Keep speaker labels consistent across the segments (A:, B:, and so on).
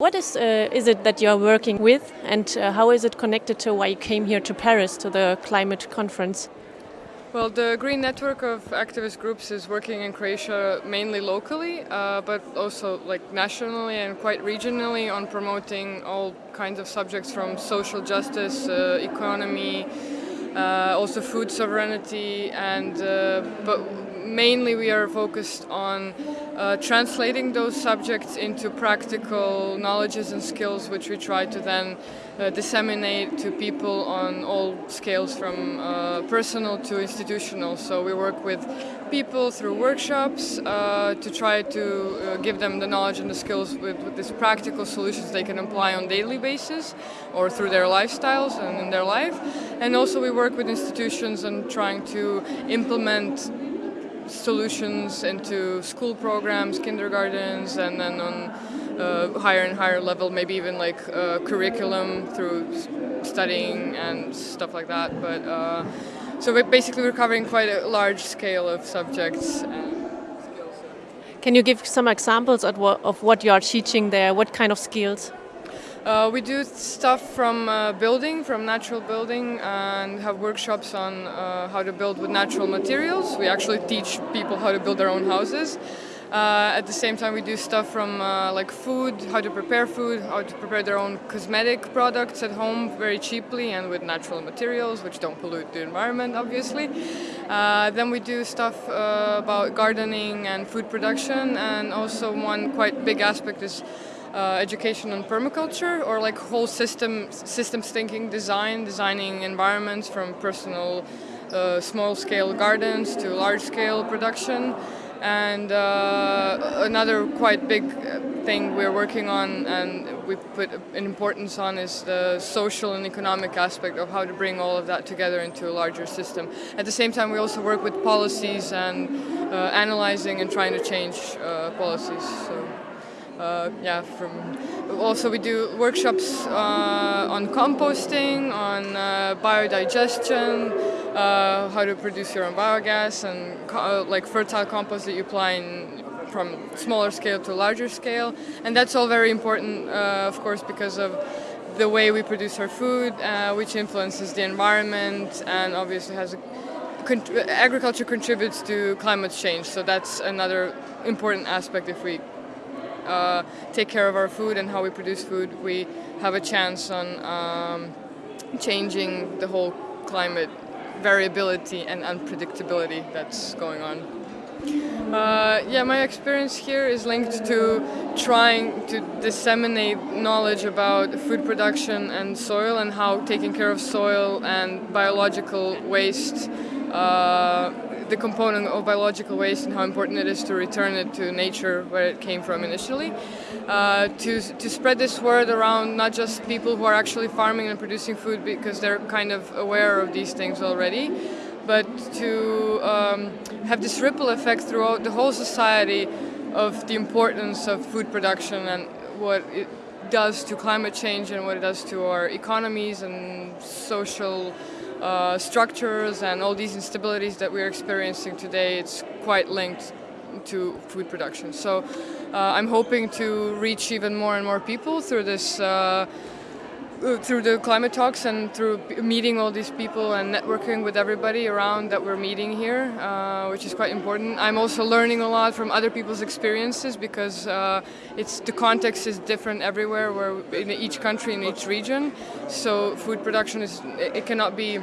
A: What is, uh, is it that you're working with and uh, how is it connected to why you came here to Paris to the climate conference?
B: Well, the Green Network of activist groups is working in Croatia mainly locally, uh, but also like nationally and quite regionally on promoting all kinds of subjects from social justice, uh, economy, uh, also food sovereignty, and uh, but mainly we are focused on uh, translating those subjects into practical knowledges and skills which we try to then uh, disseminate to people on all scales from uh, personal to institutional. So we work with people through workshops uh, to try to uh, give them the knowledge and the skills with, with these practical solutions they can apply on daily basis or through their lifestyles and in their life. And also we work with institutions and trying to implement solutions into school programs, kindergartens, and then on uh, higher and higher level, maybe even like uh, curriculum through studying and stuff like that. But uh, so we're basically we're covering quite a large scale of subjects.
A: Can you give some examples of what, of what you are teaching there? What kind of skills?
B: Uh, we do stuff from uh, building, from natural building, and have workshops on uh, how to build with natural materials. We actually teach people how to build their own houses. Uh, at the same time, we do stuff from uh, like food, how to prepare food, how to prepare their own cosmetic products at home very cheaply and with natural materials, which don't pollute the environment, obviously. Uh, then we do stuff about gardening and food production, and also one quite big aspect is uh, education on permaculture or like whole system systems thinking design, designing environments from personal uh, small scale gardens to large scale production. And uh, another quite big thing we're working on and we put an importance on is the social and economic aspect of how to bring all of that together into a larger system. At the same time, we also work with policies and uh, analyzing and trying to change uh, policies. So uh, yeah, from also we do workshops uh, on composting, on uh, biodigestion, uh, how to produce your own biogas, and uh, like fertile compost that you apply in, from smaller scale to larger scale, and that's all very important, uh, of course, because of the way we produce our food, which influences the environment, and obviously has a agriculture contributes to climate change, so that's another important aspect if we uh, take care of our food and how we produce food, we have a chance on um, changing the whole climate variability and unpredictability that's going on. Uh, yeah, my experience here is linked to trying to disseminate knowledge about food production and soil and how taking care of soil and biological waste uh, the component of biological waste and how important it is to return it to nature where it came from initially. Uh, to, to spread this word around not just people who are actually farming and producing food because they're kind of aware of these things already, but to um, have this ripple effect throughout the whole society of the importance of food production and what it does to climate change and what it does to our economies and social uh, structures and all these instabilities that we're experiencing today, it's quite linked to food production. So uh, I'm hoping to reach even more and more people through this uh, through the climate talks and through meeting all these people and networking with everybody around that we're meeting here, uh, which is quite important. I'm also learning a lot from other people's experiences because uh, it's the context is different everywhere, where in each country, in each region. So food production is it cannot be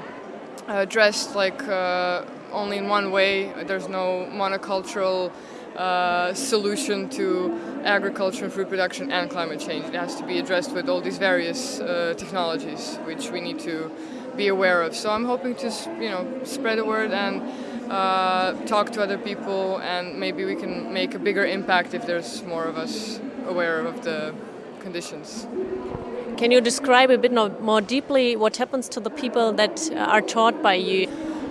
B: addressed like uh, only in one way. There's no monocultural uh, solution to agriculture and food production and climate change. It has to be addressed with all these various uh, technologies which we need to be aware of. So I'm hoping to you know spread the word and uh, talk to other people and maybe we can make a bigger impact if there's more of us aware of the conditions.
A: Can you describe a bit more deeply what happens to the people that are taught by you?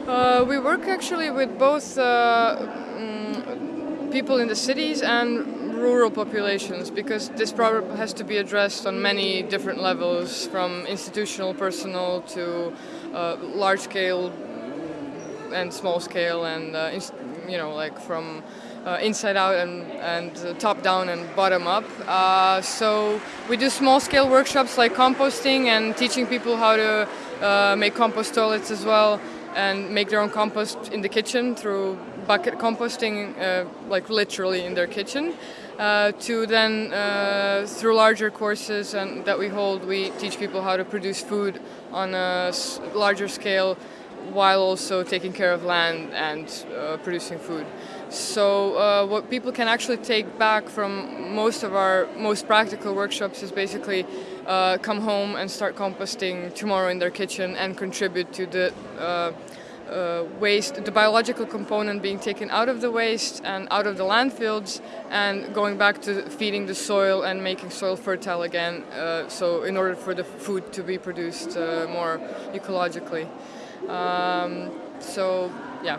B: Uh, we work actually with both uh, people in the cities and rural populations because this problem has to be addressed on many different levels from institutional personal to uh, large scale and small scale and uh, you know like from uh, inside out and, and uh, top down and bottom up. Uh, so we do small scale workshops like composting and teaching people how to uh, make compost toilets as well and make their own compost in the kitchen through bucket composting, uh, like literally in their kitchen. Uh, to then, uh, through larger courses and that we hold, we teach people how to produce food on a larger scale while also taking care of land and uh, producing food. So uh, what people can actually take back from most of our most practical workshops is basically uh, come home and start composting tomorrow in their kitchen and contribute to the uh, waste, the biological component being taken out of the waste and out of the landfills and going back to feeding the soil and making soil fertile again. Uh, so in order for the food to be produced uh, more ecologically. Um, so yeah.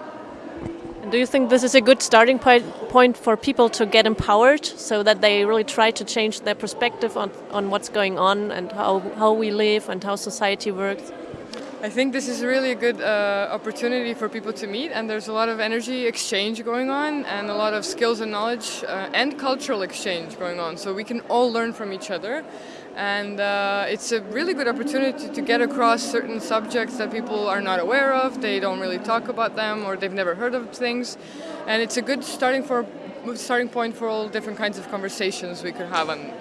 A: And do you think this is a good starting point, point for people to get empowered so that they really try to change their perspective on, on what's going on and how, how we live and how society works?
B: I think this is really a good uh, opportunity for people to meet, and there's a lot of energy exchange going on, and a lot of skills and knowledge uh, and cultural exchange going on. So we can all learn from each other, and uh, it's a really good opportunity to get across certain subjects that people are not aware of. They don't really talk about them, or they've never heard of things, and it's a good starting for starting point for all different kinds of conversations we could have on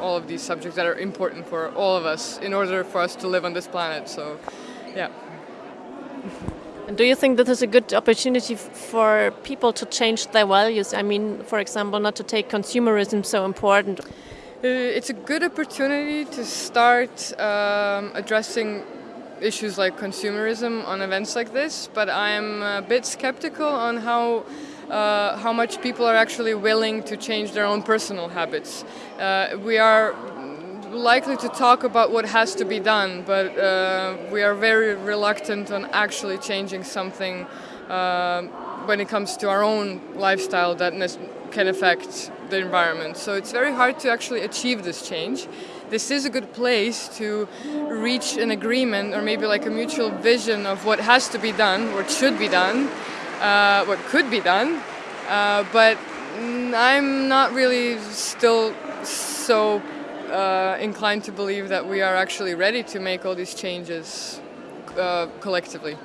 B: all of these subjects that are important for all of us in order for us to live on this planet. So. Yeah.
A: And do you think this is a good opportunity for people to change their values? I mean, for example, not to take consumerism so important.
B: Uh, It's a good opportunity to start um, addressing issues like consumerism on events like this, but I'm a bit skeptical on how. Uh, how much people are actually willing to change their own personal habits. Uh, we are likely to talk about what has to be done, but uh, we are very reluctant on actually changing something uh, when it comes to our own lifestyle that can affect the environment. So it's very hard to actually achieve this change. This is a good place to reach an agreement or maybe like a mutual vision of what has to be done, what should be done, uh, what could be done. Uh, but I'm not really still so uh, inclined to believe that we are actually ready to make all these changes uh, collectively.